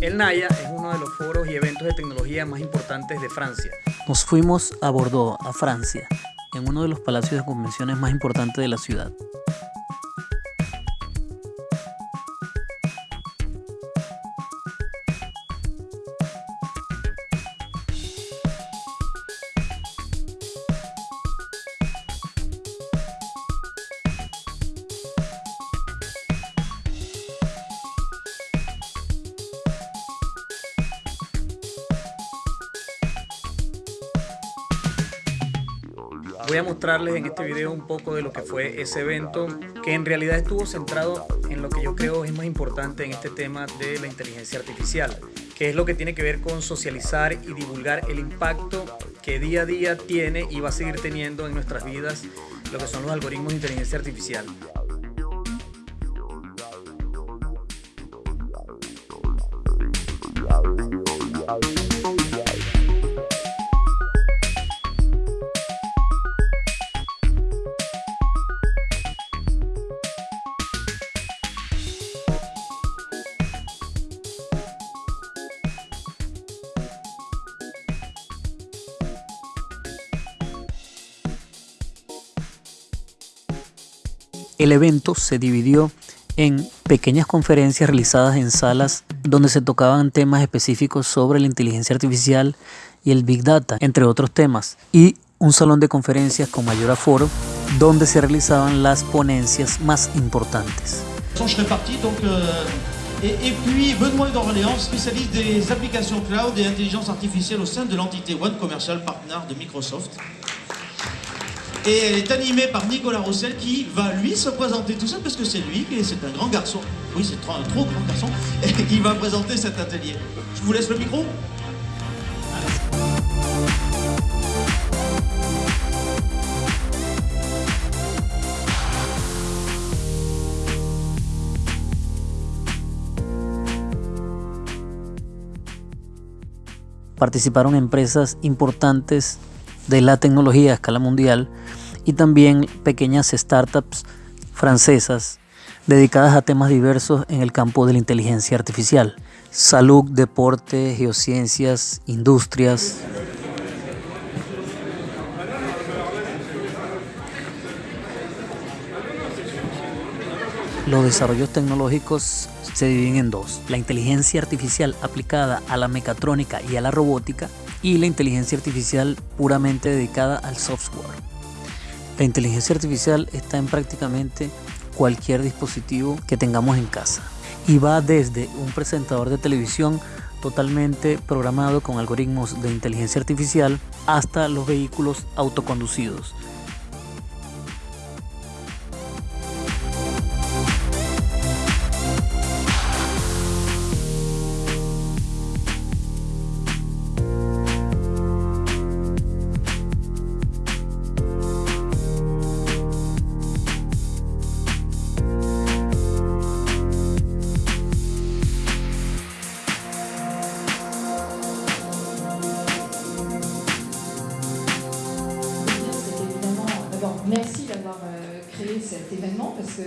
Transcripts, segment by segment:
El Naya es uno de los foros y eventos de tecnología más importantes de Francia. Nos fuimos a Bordeaux, a Francia, en uno de los palacios de convenciones más importantes de la ciudad. Voy a mostrarles en este video un poco de lo que fue ese evento, que en realidad estuvo centrado en lo que yo creo es más importante en este tema de la inteligencia artificial, que es lo que tiene que ver con socializar y divulgar el impacto que día a día tiene y va a seguir teniendo en nuestras vidas lo que son los algoritmos de inteligencia artificial. El evento se dividió en pequeñas conferencias realizadas en salas donde se tocaban temas específicos sobre la inteligencia artificial y el Big Data, entre otros temas, y un salón de conferencias con mayor aforo donde se realizaban las ponencias más importantes. Et, et, puis Benoît d'Orléans, spécialiste des applications cloud et intelligence artificielle au sein de l'entité One Commercial Partner de Microsoft. Et elle est animée par Nicolas Rossel qui va lui se présenter tout seul parce que c'est lui, c'est un grand garçon, oui c'est un trop grand garçon, et qui va présenter cet atelier. Je vous laisse le micro. Participaron empresas importantes de la tecnología a escala mundial y también pequeñas startups francesas dedicadas a temas diversos en el campo de la inteligencia artificial, salud, deporte, geociencias, industrias. Los desarrollos tecnológicos se dividen en dos, la inteligencia artificial aplicada a la mecatrónica y a la robótica y la inteligencia artificial puramente dedicada al software. La inteligencia artificial está en prácticamente cualquier dispositivo que tengamos en casa y va desde un presentador de televisión totalmente programado con algoritmos de inteligencia artificial hasta los vehículos autoconducidos merci d'avoir euh, créé cet événement parce que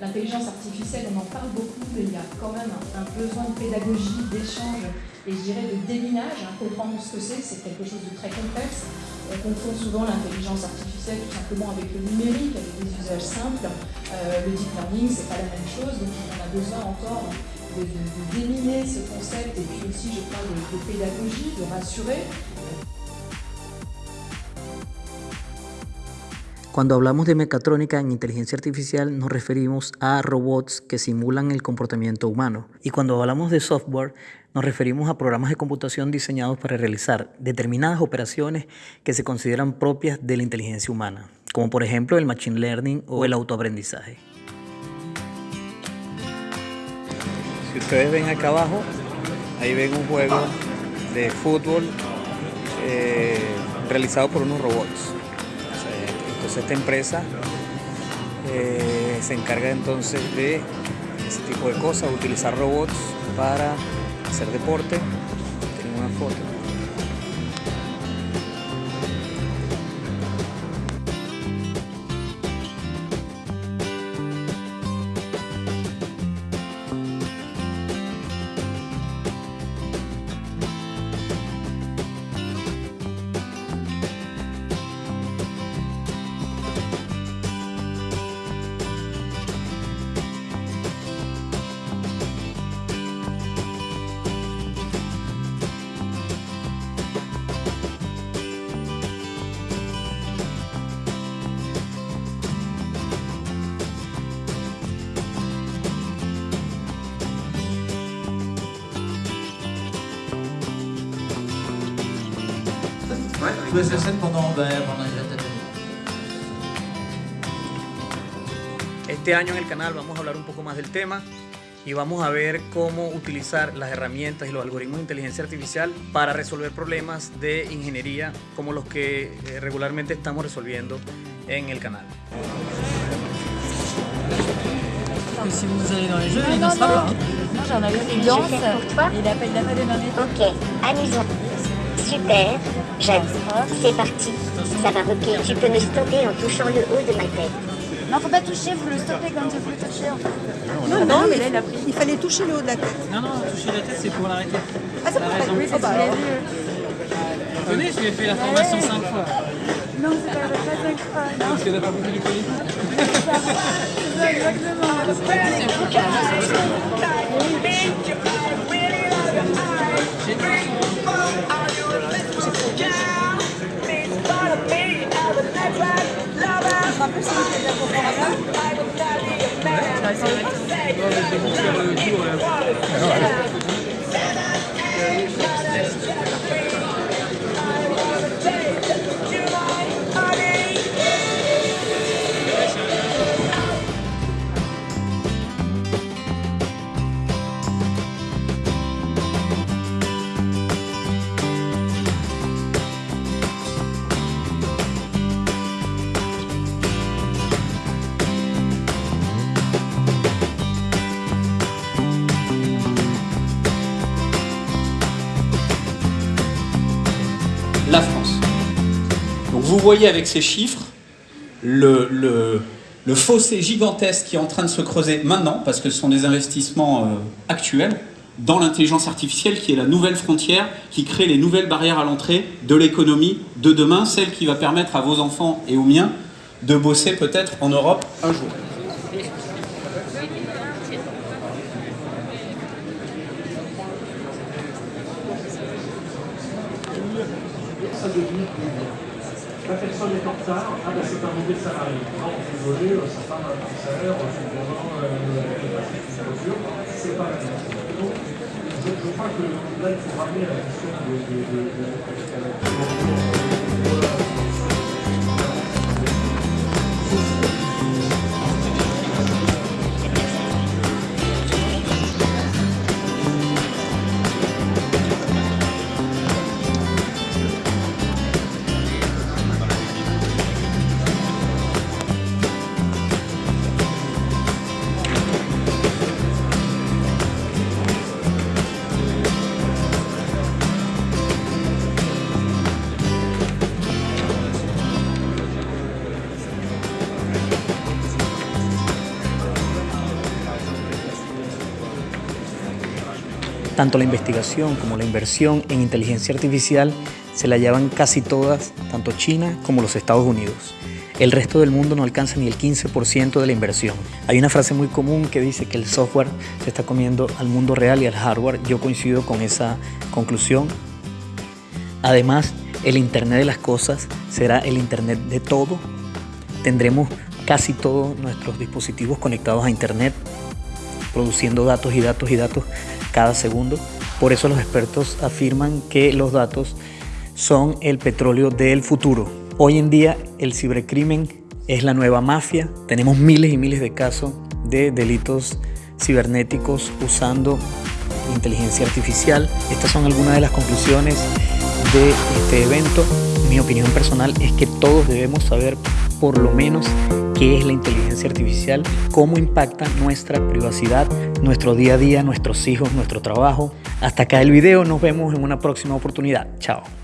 l'intelligence artificielle, on en parle beaucoup, mais il y a quand même un, besoin de pédagogie, d'échange et je dirais de déminage. Hein, comprendre ce que c'est, c'est quelque chose de très complexe. On confond souvent l'intelligence artificielle tout simplement avec le numérique, avec des usages simples. Euh, le deep learning, c'est pas la même chose, donc on a besoin encore de, déminer ce concept et puis aussi, je crois, de pédagogie, de rassurer. Cuando hablamos de mecatrónica en inteligencia artificial nos referimos a robots que simulan el comportamiento humano. Y cuando hablamos de software nos referimos a programas de computación diseñados para realizar determinadas operaciones que se consideran propias de la inteligencia humana, como por ejemplo el machine learning o el autoaprendizaje. Si ustedes ven acá abajo, ahí ven un juego de fútbol eh, realizado por unos robots. Entonces esta empresa eh, se encarga entonces de ese tipo de cosas, utilizar robots para hacer deporte. Tienen una foto. Este año en el canal vamos a hablar un poco más del tema y vamos a ver cómo utilizar las herramientas y los algoritmos de inteligencia artificial para resolver problemas de ingeniería como los que eh, regularmente estamos resolviendo en el canal. Si vous allez dans les jeux, il ne sera pas. Non, j'en ai une danse. Il appelle la Madeleine en Ok, amusant. Super, j'adore. C'est parti. Ça va rocker. Tu peux me stopper en touchant le haut de ma tête. Non, faut pas toucher, vous le stoppez quand vous le touchez en fait. Non, non, mais là, il, a pris. il fallait toucher le haut de la tête. Non, non, toucher la tête, c'est pour l'arrêter. Ah, c'est pour raison. Oui, c'est bah, alors. Vous connaissez, je lui ai fait la formation 5 fois. Non, c'est pas, pas cinq fois. Non, parce qu'elle n'a pas beaucoup du politique. C'est ça, exactement. la voyez avec ces chiffres le fossé gigantesque qui est en train de se creuser maintenant, parce que ce sont des investissements euh, actuels, dans l'intelligence artificielle qui est la nouvelle frontière, qui crée les nouvelles barrières à l'entrée de l'économie de demain, celle qui va permettre à vos enfants et aux miens de bosser peut-être en Europe un jour. La personne est en retard, ah ben c'est un mauvais salarié. Non, désolé, euh, sa femme a un petit salaire, son voisin passée sous sa voiture, c'est pas la même. Donc, je, je crois que là, il faut ramener la question de... de, de, de- Tanto la investigación como la inversión en inteligencia artificial se la llevan casi todas, tanto China como los Estados Unidos. El resto del mundo no alcanza ni el 15% de la inversión. Hay una frase muy común que dice que el software se está comiendo al mundo real y al hardware. Yo coincido con esa conclusión. Además, el Internet de las Cosas será el Internet de todo. Tendremos casi todos nuestros dispositivos conectados a Internet, produciendo datos y datos y datos cada segundo. Por eso los expertos afirman que los datos son el petróleo del futuro. Hoy en día el cibercrimen es la nueva mafia. Tenemos miles y miles de casos de delitos cibernéticos usando inteligencia artificial. Estas son algunas de las conclusiones de este evento. Mi opinión personal es que todos debemos saber por lo menos qué es la inteligencia artificial, cómo impacta nuestra privacidad, nuestro día a día, nuestros hijos, nuestro trabajo. Hasta acá el video, nos vemos en una próxima oportunidad. Chao.